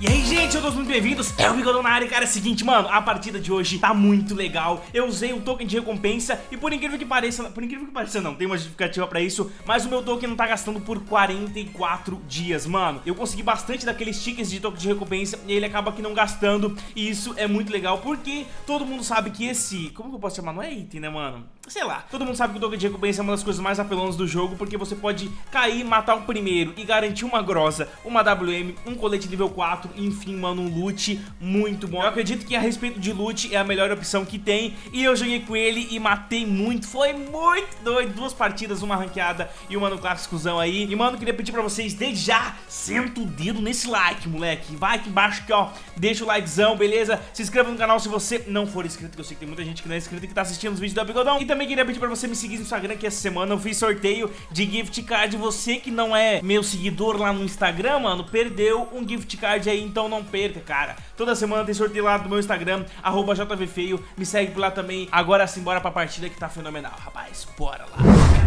E aí, gente, todos muito bem-vindos, é o Bigodão na área, cara, é o seguinte, mano, a partida de hoje tá muito legal, eu usei o token de recompensa e por incrível que pareça, por incrível que pareça não, tem uma justificativa pra isso, mas o meu token não tá gastando por 44 dias, mano, eu consegui bastante daqueles tickets de token de recompensa e ele acaba aqui não gastando e isso é muito legal, porque todo mundo sabe que esse, como que eu posso chamar, não é item, né, mano? Sei lá, todo mundo sabe que o token de recompensa é uma das coisas mais apelonas do jogo, porque você pode cair, matar o primeiro e garantir uma grosa, uma WM, um colete nível 4, enfim, mano, um loot muito bom. Eu acredito que a respeito de loot é a melhor opção que tem, e eu joguei com ele e matei muito, foi muito doido, duas partidas, uma ranqueada e uma no clássicozão aí. E, mano, queria pedir pra vocês, desde já, senta o dedo nesse like, moleque, vai aqui embaixo aqui, ó, deixa o likezão, beleza? Se inscreva no canal se você não for inscrito, que eu sei que tem muita gente que não é inscrito e que tá assistindo os vídeos do Bigodão. E também queria pedir pra você me seguir no Instagram, que essa semana eu fiz sorteio de gift card. Você que não é meu seguidor lá no Instagram, mano, perdeu um gift card aí, então não perca, cara. Toda semana tem sorteio lá no meu Instagram, arroba JVFeio. Me segue por lá também. Agora sim, bora pra partida que tá fenomenal, rapaz. Bora lá.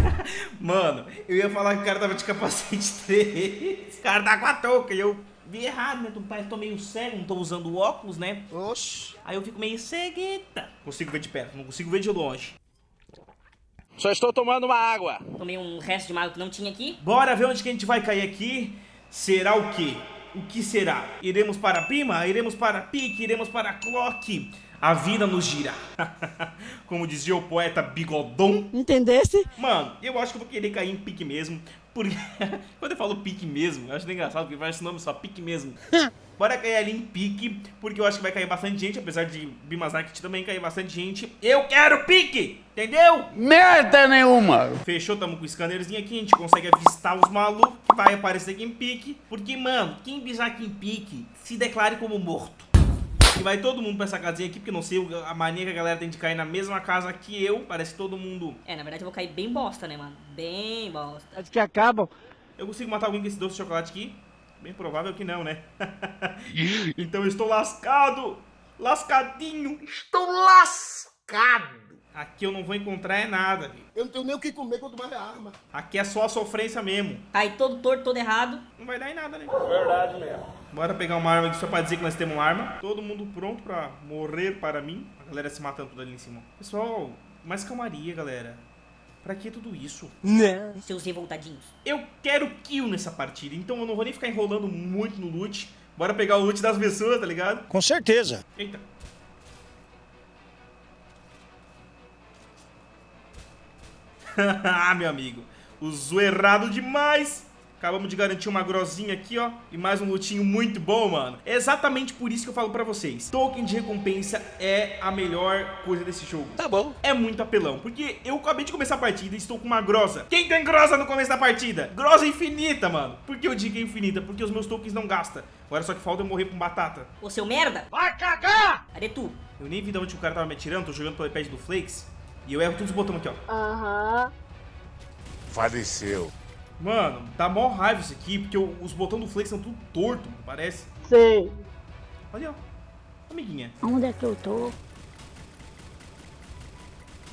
mano, eu ia falar que o cara tava de capacete 3. O cara tá com a touca e eu vi errado, né? Parece que tô meio cego, não tô usando óculos, né? Oxi. Aí eu fico meio cegueta. Consigo ver de perto, não consigo ver de longe. Só estou tomando uma água. Tomei um resto de mago que não tinha aqui. Bora ver onde que a gente vai cair aqui. Será o quê? O que será? Iremos para Pima? Iremos para Pique? Iremos para Clock? A vida nos gira. Como dizia o poeta Bigodon. Entendesse? Mano, eu acho que eu vou querer cair em Pique mesmo. Porque quando eu falo Pique mesmo, eu acho engraçado porque vai esse nome só, Pique mesmo. Bora cair ali em pique, porque eu acho que vai cair bastante gente, apesar de Bimas Naked também cair bastante gente. Eu quero pique, entendeu? Merda nenhuma. Fechou, tamo com o scannerzinho aqui, a gente consegue avistar os malucos que vai aparecer aqui em pique. Porque, mano, quem pisar aqui em pique, se declare como morto. E vai todo mundo pra essa casinha aqui, porque não sei a mania que a galera tem de cair na mesma casa que eu. Parece que todo mundo... É, na verdade eu vou cair bem bosta, né, mano? Bem bosta. Acho que acabam. Eu consigo matar alguém com esse doce de chocolate aqui? Bem provável que não, né? então eu estou lascado! Lascadinho! Estou lascado! Aqui eu não vou encontrar é nada, viu? Eu não tenho nem o que comer quanto mais arma. Aqui é só a sofrência mesmo. Cai todo torto, todo errado. Não vai dar em nada, né? Verdade mesmo. Bora pegar uma arma aqui só pra dizer que nós temos uma arma. Todo mundo pronto pra morrer para mim. A galera se matando tudo ali em cima. Pessoal, mais calmaria, galera. Pra que tudo isso? Né? Seus revoltadinhos. Eu quero kill nessa partida, então eu não vou nem ficar enrolando muito no loot. Bora pegar o loot das pessoas, tá ligado? Com certeza. Eita. ah, meu amigo. Usou errado demais. Acabamos de garantir uma grosinha aqui, ó. E mais um lutinho muito bom, mano. É exatamente por isso que eu falo pra vocês. Token de recompensa é a melhor coisa desse jogo. Tá bom. É muito apelão. Porque eu acabei de começar a partida e estou com uma grosa. Quem tem grosa no começo da partida? Grosa infinita, mano. Por que eu digo infinita? Porque os meus tokens não gastam. Agora só que falta eu morrer com batata. Ô, seu merda. Vai cagar! Cadê tu? Eu nem vi de onde o cara tava me atirando. Tô jogando pelo iPad do Flakes. E eu erro todos os botões aqui, ó. Aham. Faleceu. Mano, dá mó raiva isso aqui, porque os botões do Flex são tudo torto, parece. Sei. Olha, ó. Amiguinha. Onde é que eu tô?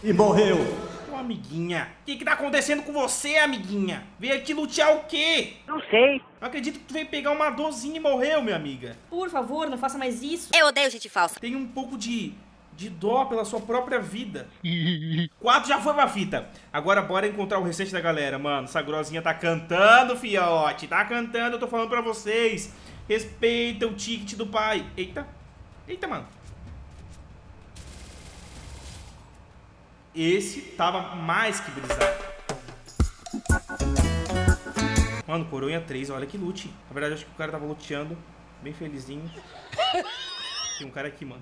E morreu. Ô, amiguinha. O que que tá acontecendo com você, amiguinha? Veio aqui lutear o quê? Não sei. Não acredito que tu veio pegar uma dozinha e morreu, minha amiga. Por favor, não faça mais isso. Eu odeio gente falsa. Tem um pouco de, de dó pela sua própria vida. Quatro já foi uma fita. Agora bora encontrar o restante da galera, mano. Essa grosinha tá cantando, fiote. Tá cantando, eu tô falando pra vocês. Respeita o ticket do pai. Eita. Eita, mano. Esse tava mais que brisado. Mano, coroinha 3, olha que loot. Na verdade, acho que o cara tava luteando. Bem felizinho. Tem um cara aqui, mano.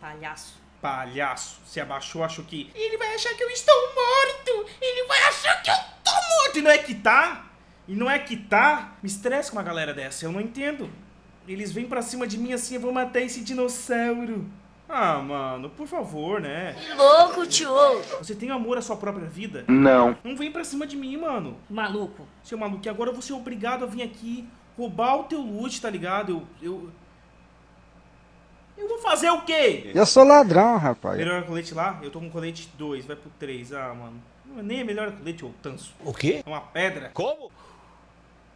Palhaço. Palhaço, se abaixou, achou que ele vai achar que eu estou morto. Ele vai achar que eu tô morto. E não é que tá? E não é que tá? Me estressa com uma galera dessa, eu não entendo. Eles vêm pra cima de mim assim, eu vou matar esse dinossauro. Ah, mano, por favor, né? Louco, tio. Você tem amor à sua própria vida? Não. Não vem pra cima de mim, mano. Maluco. Seu maluco, e agora eu vou ser obrigado a vir aqui roubar o teu loot, tá ligado? Eu. Eu, eu vou fazer o quê? Eu sou ladrão, rapaz. Melhor colete lá? Eu tô com colete 2, vai pro 3. Ah, mano. Não, nem é melhor colete, ô tanso. O quê? É uma pedra. Como?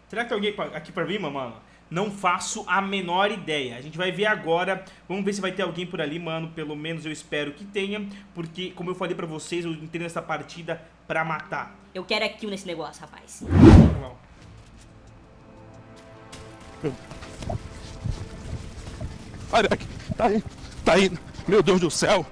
Será que tem alguém aqui pra mim, mano? Não faço a menor ideia. A gente vai ver agora. Vamos ver se vai ter alguém por ali, mano. Pelo menos eu espero que tenha. Porque, como eu falei pra vocês, eu entrei nessa partida pra matar. Eu quero é kill nesse negócio, rapaz. Vamos lá. Olha aqui, tá aí, tá aí. Meu Deus do céu.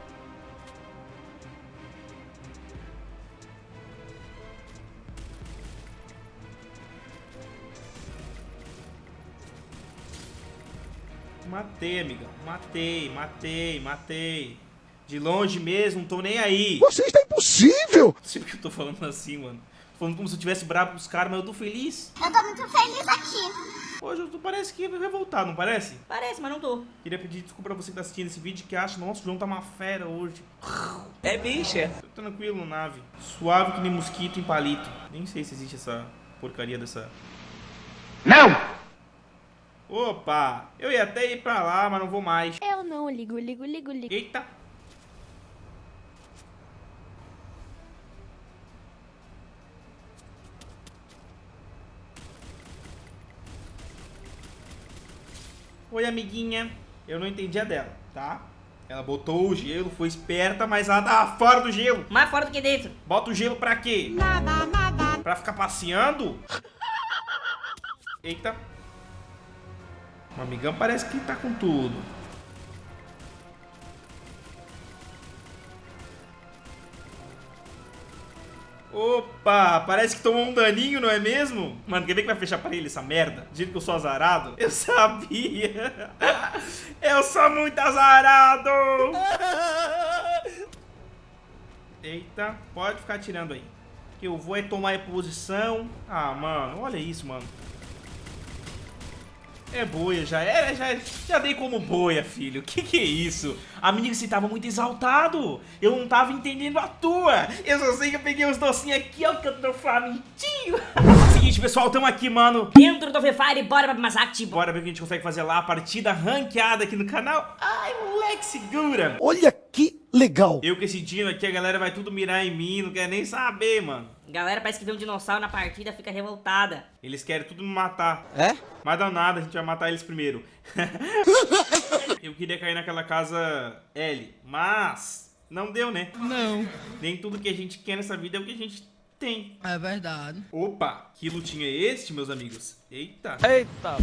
Matei, amigão. Matei, matei, matei. De longe mesmo, não tô nem aí. Você está impossível! Não sei porque eu tô falando assim, mano. Tô falando como se eu tivesse bravo com os caras, mas eu tô feliz. Eu tô muito feliz aqui. Hoje tô, parece que vai voltar, não parece? Parece, mas não tô. Queria pedir desculpa pra você que tá assistindo esse vídeo que acha, nossa, o João tá uma fera hoje. É bicha. Tô tranquilo, nave. Suave que nem mosquito em palito. Nem sei se existe essa porcaria dessa. Não! Opa! Eu ia até ir pra lá, mas não vou mais. Eu não ligo, ligo, ligo, ligo. Eita! Oi, amiguinha. Eu não entendi a dela, tá? Ela botou o gelo, foi esperta, mas ela tava fora do gelo. Mais fora do que dentro. Bota o gelo pra quê? Pra ficar passeando? Eita. O amigão parece que tá com tudo. Opa, parece que tomou um daninho, não é mesmo? Mano, quer ver que vai fechar pra ele essa merda? Do jeito que eu sou azarado? Eu sabia! Eu sou muito azarado! Eita, pode ficar tirando aí. Que eu vou é tomar a posição. Ah, mano, olha isso, mano. É boia, já era, já, já dei como boia, filho. Que que é isso? Amigo, você tava muito exaltado. Eu não tava entendendo a tua. Eu só sei que eu peguei os docinhos aqui, ó, que eu tô famintinho. Seguinte, pessoal, tamo aqui, mano. Dentro do Free Fire, bora pra Masacti. Bora ver o que a gente consegue fazer lá, a partida ranqueada aqui no canal. Ai, moleque, segura. Olha que legal! Eu que esse dia aqui, a galera vai tudo mirar em mim, não quer nem saber, mano. Galera, parece que vê um dinossauro na partida, fica revoltada. Eles querem tudo me matar. É? Mas dá nada, a gente vai matar eles primeiro. Eu queria cair naquela casa L, mas não deu, né? Não, Nem tudo que a gente quer nessa vida é o que a gente tem. é verdade. Opa, que lutinho é este, meus amigos? Eita. Eita.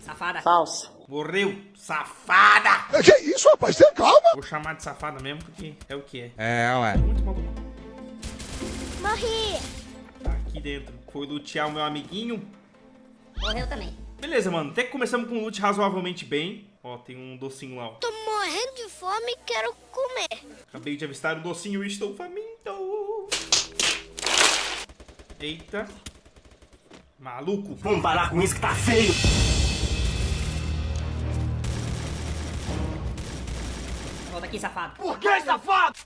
Safada. Falsa. Morreu, safada! Que isso, rapaz? Tenha calma! Vou chamar de safada mesmo, porque é o que é. É, ué. Muito maluco. Morri. Tá aqui dentro. Foi lutear o meu amiguinho. Morreu também. Beleza, mano. Até que começamos com um loot razoavelmente bem. Ó, tem um docinho lá, ó. Tô morrendo de fome e quero comer. Acabei de avistar o docinho e estou faminto. Eita. Maluco. Vamos parar com isso que tá feio. Aqui, safado. Por que, safado?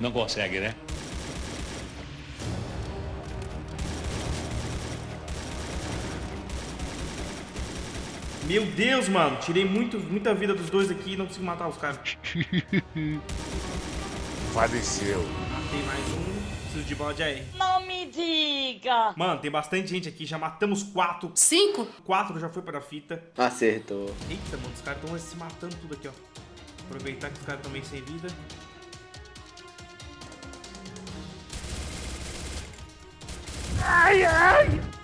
Não consegue, né? Meu Deus, mano. Tirei muito, muita vida dos dois aqui e não consigo matar os caras. Faleceu. Matei mais um. Preciso de bala de AR. Me diga. Mano, tem bastante gente aqui. Já matamos quatro. Cinco? Quatro já foi para a fita. Acertou. Eita, mano. Os caras estão se matando tudo aqui, ó. Aproveitar que os caras estão meio sem vida.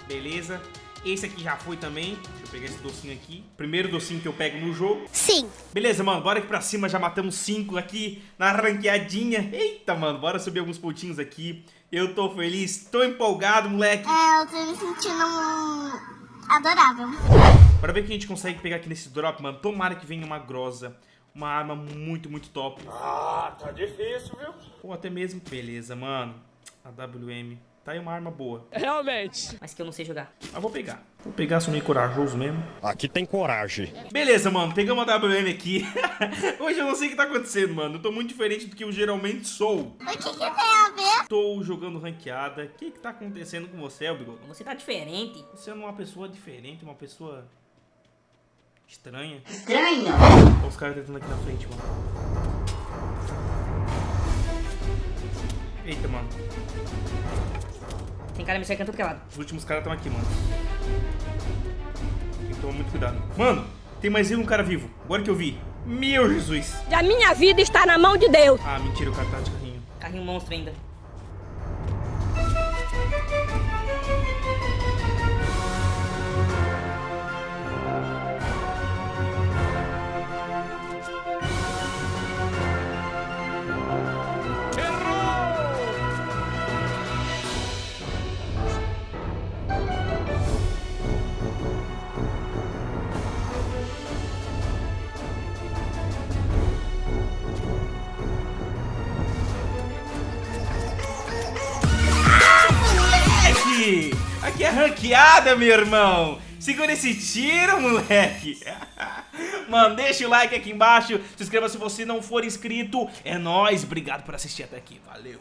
Beleza. Esse aqui já foi também. Deixa eu pegar esse docinho aqui. Primeiro docinho que eu pego no jogo. Sim. Beleza, mano. Bora aqui pra cima. Já matamos cinco aqui na ranqueadinha. Eita, mano. Bora subir alguns pontinhos aqui. Eu tô feliz. Tô empolgado, moleque. É, eu tô me sentindo adorável. Bora ver o que a gente consegue pegar aqui nesse drop, mano. Tomara que venha uma grosa. Uma arma muito, muito top. Ah, tá difícil, viu? Ou até mesmo... Beleza, mano. A WM. Tá aí uma arma boa. Realmente. Mas que eu não sei jogar. Mas vou pegar. Vou pegar, sou meio corajoso mesmo. Aqui tem coragem. Beleza, mano, pegamos a WM aqui. Hoje eu não sei o que tá acontecendo, mano. Eu tô muito diferente do que eu geralmente sou. O que, que tem a ver? Tô jogando ranqueada. O que que tá acontecendo com você, Elbigo? Você tá diferente. Você é uma pessoa diferente, uma pessoa estranha. Estranho. Olha os caras tentando aqui na frente, mano. Cara me cercando tudo que é lado. Os últimos caras estão aqui, mano. Tem que tomar muito cuidado. Mano, tem mais um cara vivo. Agora que eu vi. Meu Jesus. A minha vida está na mão de Deus. Ah, mentira, o cara tá de carrinho. Carrinho monstro ainda. Ranqueada, meu irmão! Segura esse tiro, moleque! Mano, deixa o like aqui embaixo, se inscreva se você não for inscrito. É nóis, obrigado por assistir até aqui, valeu!